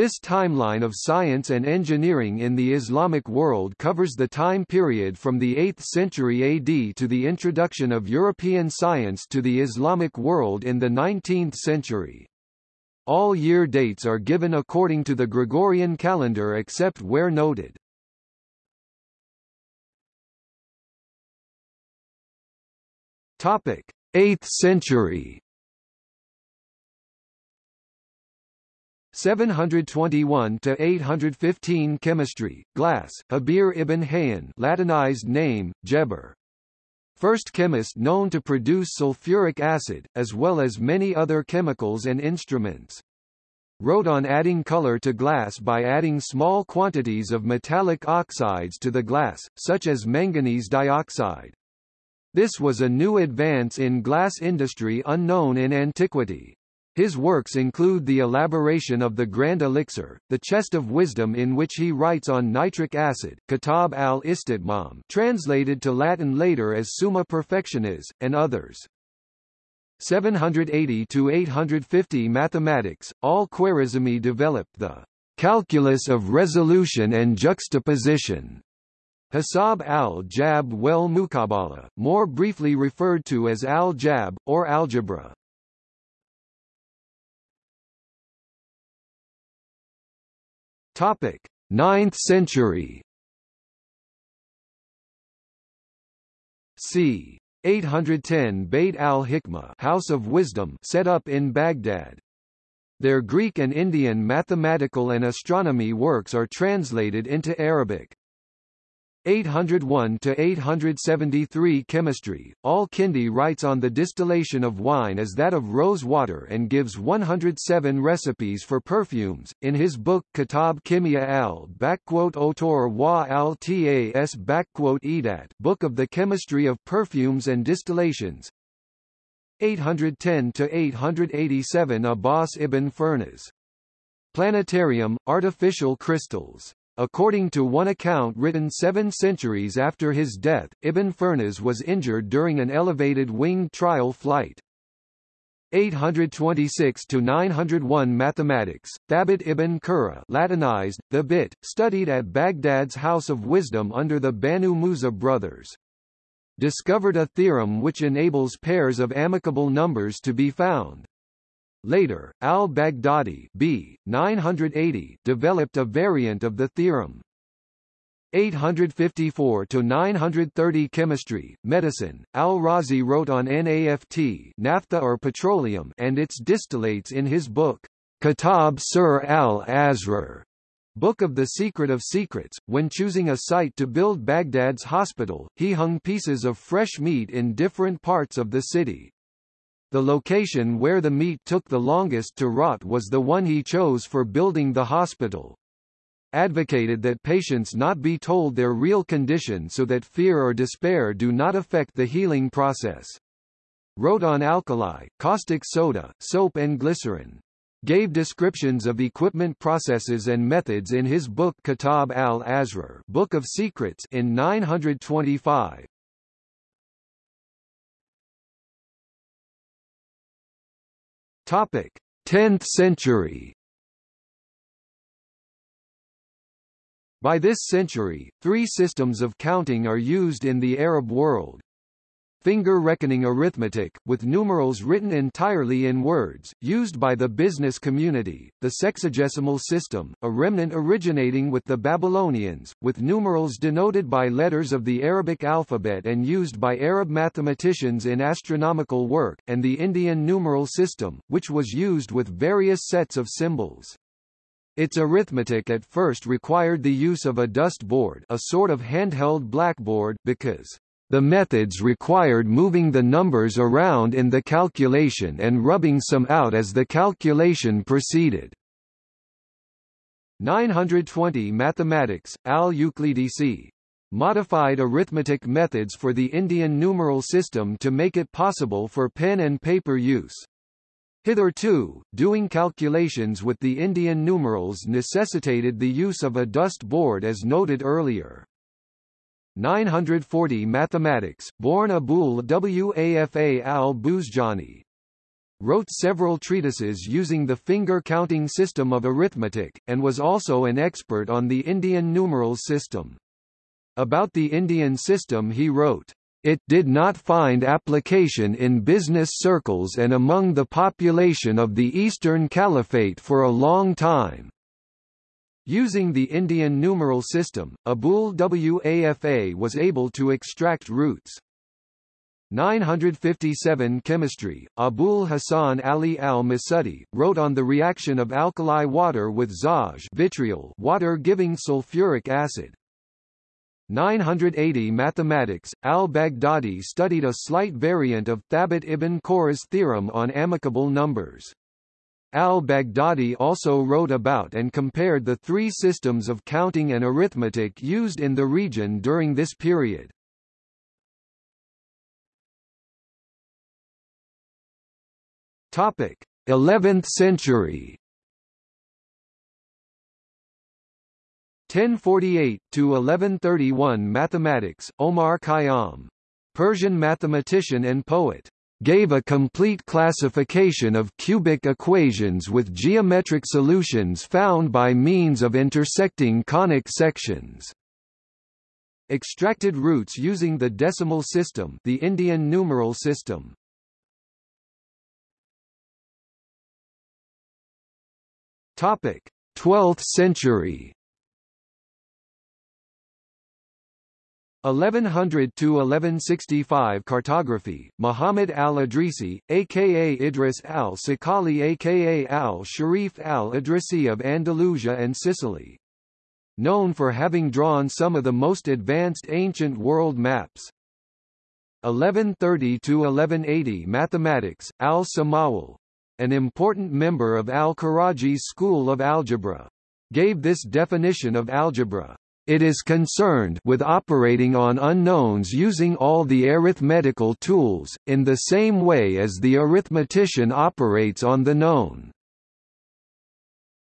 This timeline of science and engineering in the Islamic world covers the time period from the 8th century AD to the introduction of European science to the Islamic world in the 19th century. All year dates are given according to the Gregorian calendar except where noted. Topic: 8th century 721 to 815 Chemistry, Glass, Jabir ibn Hayyan Latinized name, Geber. First chemist known to produce sulfuric acid, as well as many other chemicals and instruments. Wrote on adding color to glass by adding small quantities of metallic oxides to the glass, such as manganese dioxide. This was a new advance in glass industry unknown in antiquity. His works include the elaboration of the Grand Elixir, the Chest of Wisdom in which he writes on nitric acid, Kitab al-Istitmam translated to Latin later as Summa Perfectionis, and others. 780 to 850 Mathematics, al-Khwarizmi developed the calculus of resolution and juxtaposition. Hisab al-Jab wal Mukabala, more briefly referred to as al-Jab, or algebra. Topic: 9th century. c. 810 Beit al-Hikmah House of Wisdom set up in Baghdad. Their Greek and Indian mathematical and astronomy works are translated into Arabic. 801 to 873 Chemistry. Al-Kindi writes on the distillation of wine as that of rose water and gives 107 recipes for perfumes. In his book Kitab Kimia al Otor wa al Tas Edat Book of the Chemistry of Perfumes and Distillations 810 to 887 Abbas ibn Firnas. Planetarium, Artificial Crystals According to one account written seven centuries after his death, Ibn Firnas was injured during an elevated winged trial flight. 826 to 901 Mathematics. Thabit ibn Qurra, Latinized, Thebit, studied at Baghdad's House of Wisdom under the Banu Musa brothers. Discovered a theorem which enables pairs of amicable numbers to be found. Later, al-Baghdadi b. 980 developed a variant of the theorem. 854 to 930 Chemistry, Medicine. Al-Razi wrote on NAFT, naphtha or petroleum, and its distillates in his book Kitab Sirr al-Asrar, Book of the Secret of Secrets. When choosing a site to build Baghdad's hospital, he hung pieces of fresh meat in different parts of the city. The location where the meat took the longest to rot was the one he chose for building the hospital. Advocated that patients not be told their real condition so that fear or despair do not affect the healing process. Wrote on alkali, caustic soda, soap and glycerin. Gave descriptions of equipment processes and methods in his book Kitab al-Asrar Book of Secrets in 925. Topic: 10th century. By this century, three systems of counting are used in the Arab world finger reckoning arithmetic, with numerals written entirely in words, used by the business community, the sexagesimal system, a remnant originating with the Babylonians, with numerals denoted by letters of the Arabic alphabet and used by Arab mathematicians in astronomical work, and the Indian numeral system, which was used with various sets of symbols. Its arithmetic at first required the use of a dust board a sort of handheld blackboard because the methods required moving the numbers around in the calculation and rubbing some out as the calculation proceeded. 920 Mathematics, al-Uqlidisi. Modified arithmetic methods for the Indian numeral system to make it possible for pen and paper use. Hitherto, doing calculations with the Indian numerals necessitated the use of a dust board as noted earlier. 940 Mathematics, born Abul Wafa al-Buzjani. wrote several treatises using the finger-counting system of arithmetic, and was also an expert on the Indian numerals system. About the Indian system he wrote, "...it did not find application in business circles and among the population of the Eastern Caliphate for a long time." Using the Indian numeral system, Abul Wafa was able to extract roots. 957 Chemistry, Abul Hasan Ali al-Masudi, wrote on the reaction of alkali water with zaj vitriol water giving sulfuric acid. 980 Mathematics, al-Baghdadi studied a slight variant of Thabit ibn Qurra's theorem on amicable numbers. Al-Baghdadi also wrote about and compared the three systems of counting and arithmetic used in the region during this period. Topic: 11th century. 1048 to 1131 Mathematics Omar Khayyam Persian mathematician and poet gave a complete classification of cubic equations with geometric solutions found by means of intersecting conic sections. Extracted roots using the decimal system the Indian numeral system. Topic: 12th century. 1100 to 1165 cartography Muhammad al-Idrisi aka Idris al-Sakali aka al-Sharif al-Idrisi of Andalusia and Sicily known for having drawn some of the most advanced ancient world maps 1130 to 1180 mathematics al-Samawal an important member of al-Karaji's school of algebra, gave this definition of algebra. It is concerned with operating on unknowns using all the arithmetical tools, in the same way as the arithmetician operates on the known.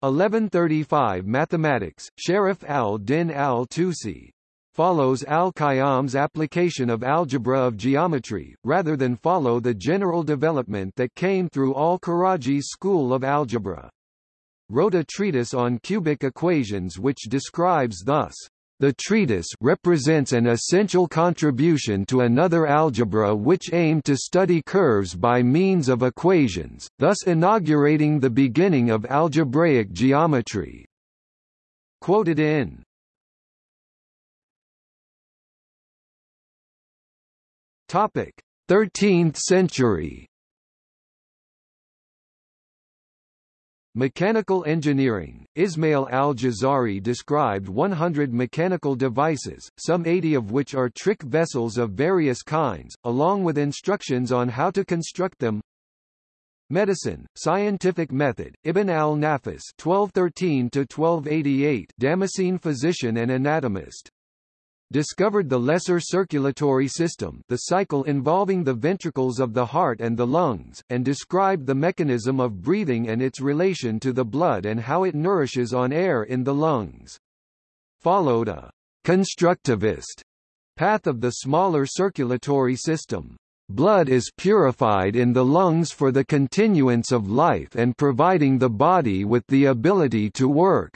1135 Mathematics, Sharaf al-Din al-Tusi, follows al-Khayyam's application of algebra of geometry, rather than follow the general development that came through al-Karaji's school of algebra. Wrote a treatise on cubic equations which describes thus, the treatise represents an essential contribution to another algebra which aimed to study curves by means of equations, thus inaugurating the beginning of algebraic geometry. Quoted in 13th century Mechanical engineering, Ismail al-Jazari described 100 mechanical devices, some 80 of which are trick vessels of various kinds, along with instructions on how to construct them. Medicine, Scientific Method, Ibn al-Nafis (1213–1288), Damascene physician and anatomist discovered the lesser circulatory system the cycle involving the ventricles of the heart and the lungs, and described the mechanism of breathing and its relation to the blood and how it nourishes on air in the lungs. Followed a constructivist path of the smaller circulatory system. Blood is purified in the lungs for the continuance of life and providing the body with the ability to work.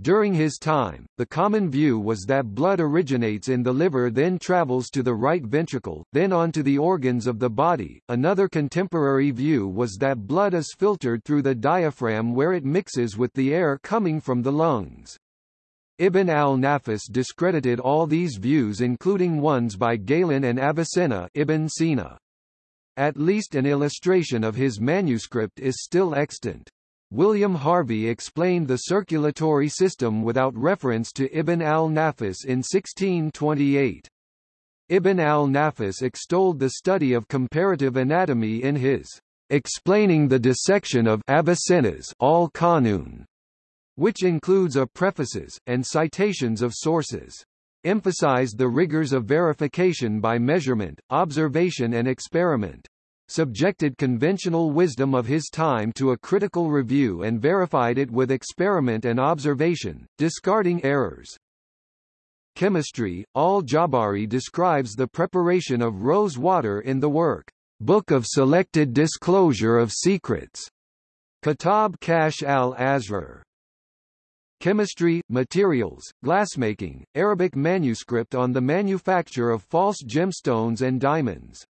During his time, the common view was that blood originates in the liver then travels to the right ventricle, then on to the organs of the body. Another contemporary view was that blood is filtered through the diaphragm where it mixes with the air coming from the lungs. Ibn al-Nafis discredited all these views including ones by Galen and Avicenna Ibn Sina. At least an illustration of his manuscript is still extant. William Harvey explained the circulatory system without reference to Ibn al-Nafis in 1628. Ibn al-Nafis extolled the study of comparative anatomy in his Explaining the Dissection of Avicenna's Al-Qanun, which includes a prefaces, and citations of sources. Emphasized the rigors of verification by measurement, observation and experiment subjected conventional wisdom of his time to a critical review and verified it with experiment and observation, discarding errors. Chemistry, Al-Jawbari describes the preparation of rose water in the work, Book of Selected Disclosure of Secrets. Kitab Kashf al-Asrar. Chemistry, Materials, Glassmaking, Arabic manuscript on the manufacture of false gemstones and diamonds.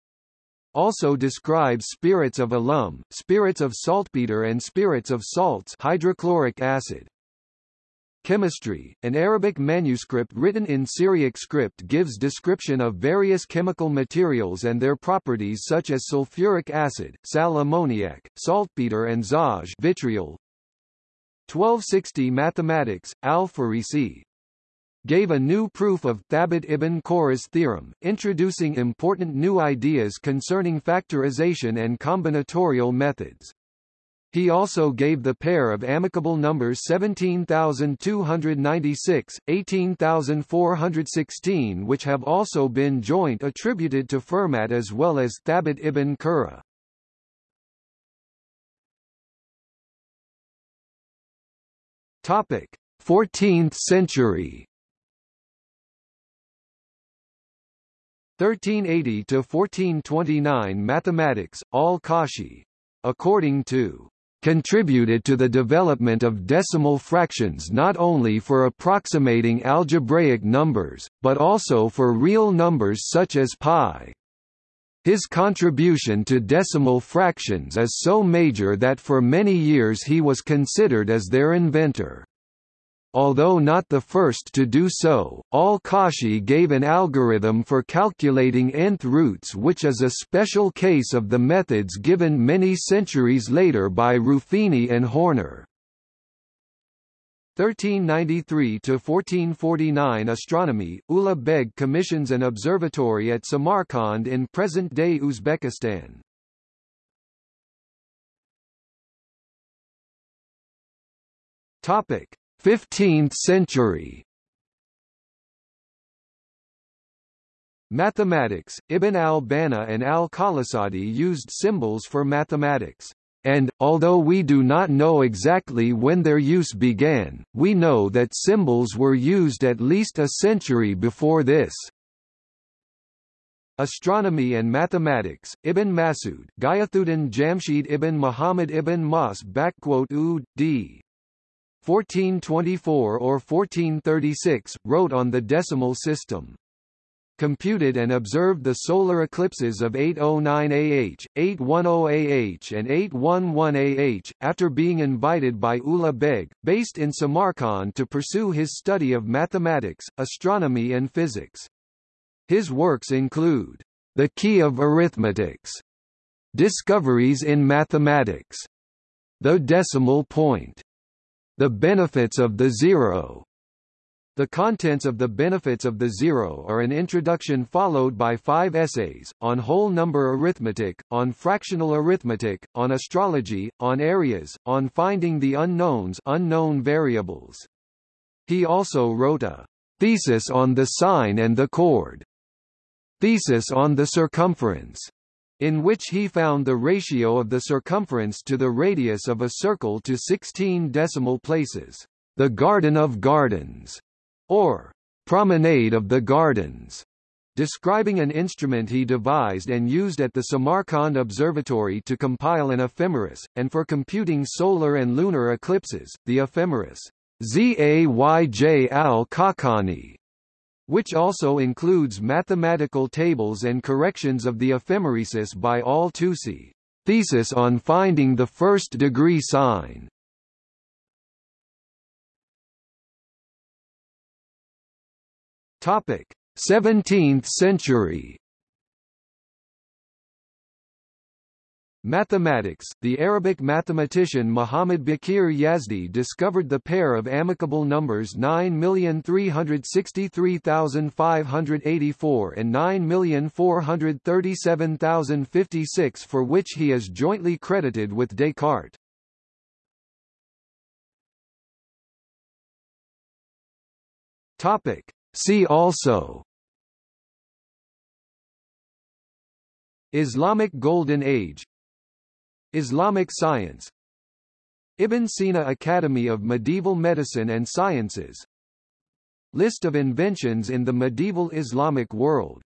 Also describes spirits of alum, spirits of saltpeter and spirits of salts hydrochloric acid. Chemistry, an Arabic manuscript written in Syriac script gives description of various chemical materials and their properties such as sulfuric acid, sal ammoniac, saltpeter and zaj vitriol, 1260 Mathematics, Al-Farisi gave a new proof of Thabit ibn Qurra's theorem, introducing important new ideas concerning factorization and combinatorial methods. He also gave the pair of amicable numbers 17,296, 18,416 which have also been joint attributed to Fermat as well as Thabit ibn Qurra. Topic: 14th century. 1380 to 1429 Mathematics, al-Kashi. According to contributed to the development of decimal fractions not only for approximating algebraic numbers, but also for real numbers such as pi. His contribution to decimal fractions is so major that for many years he was considered as their inventor. Although not the first to do so, al-Kashi gave an algorithm for calculating nth roots which is a special case of the methods given many centuries later by Ruffini and Horner. 1393–1449 Astronomy, Ulugh Beg commissions an observatory at Samarkand in present-day Uzbekistan. Topic: 15th century. Mathematics, Ibn al-Bana and al-Qalasadi used symbols for mathematics and, although we do not know exactly when their use began, we know that symbols were used at least a century before this. Astronomy and Mathematics, Ibn Masud Gayathuddin Jamshid ibn Muhammad ibn Mas ud. 1424 or 1436, wrote on the decimal system computed and observed the solar eclipses of 809 AH, 810 AH and 811 AH, after being invited by Ulugh Beg, based in Samarkand to pursue his study of mathematics, astronomy and physics. His works include, The Key of Arithmetics, Discoveries in Mathematics, The Decimal Point, The Benefits of the Zero, the contents of the benefits of the zero are an introduction followed by five essays, on whole number arithmetic, on fractional arithmetic, on astrology, on areas, on finding the unknowns unknown variables. He also wrote a thesis on the sine and the chord, thesis on the circumference, in which he found the ratio of the circumference to the radius of a circle to 16 decimal places. The Garden of Gardens or Promenade of the Gardens, describing an instrument he devised and used at the Samarkand Observatory to compile an ephemeris, and for computing solar and lunar eclipses, the ephemeris Zayj al-Khaqani, which also includes mathematical tables and corrections of the ephemeresis by al-Tusi. Thesis on finding the first degree sine. Topic: 17th century. Mathematics The Arabic mathematician Muhammad Baqir Yazdi discovered the pair of amicable numbers 9,363,584 and 9,437,056 for which he is jointly credited with Descartes. Topic: See also Islamic Golden Age Islamic science. Ibn Sina Academy of Medieval Medicine and Sciences. List of inventions in the medieval Islamic world